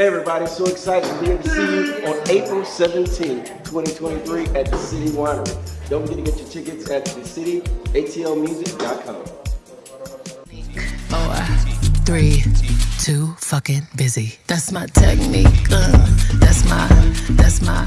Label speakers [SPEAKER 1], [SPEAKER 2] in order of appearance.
[SPEAKER 1] Hey everybody, so excited to be here to see you on April 17, 2023 at the City Winery. Don't forget to get your tickets at thecityatlmusic.com.
[SPEAKER 2] Four, three, two, fucking busy. That's my technique. Uh, that's my, that's my.